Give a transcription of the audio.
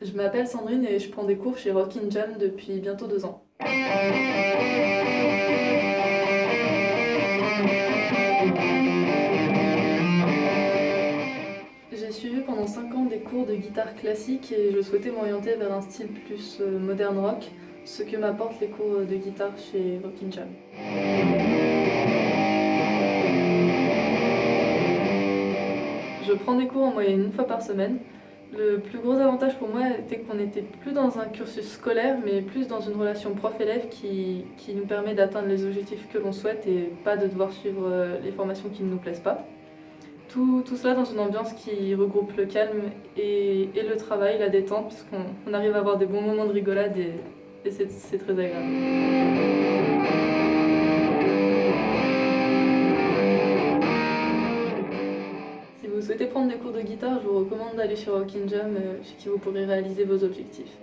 Je m'appelle Sandrine et je prends des cours chez Rockin' Jam depuis bientôt deux ans. J'ai suivi pendant 5 ans des cours de guitare classique et je souhaitais m'orienter vers un style plus euh, moderne rock, ce que m'apportent les cours de guitare chez Rockin' Jam. Je prends des cours en moyenne une fois par semaine. Le plus gros avantage pour moi était qu'on n'était plus dans un cursus scolaire, mais plus dans une relation prof-élève qui, qui, nous permet d'atteindre les objectifs que l'on souhaite et pas de devoir suivre euh, les formations qui ne nous plaisent pas. Tout, tout, cela dans une ambiance qui regroupe le calme et, et le travail, la détente, puisqu'on arrive à avoir des bons moments de rigolade et, et c'est très agréable. Vous souhaitez prendre des cours de guitare, je vous recommande d'aller sur Rockin' Jam, chez qui vous pourrez réaliser vos objectifs.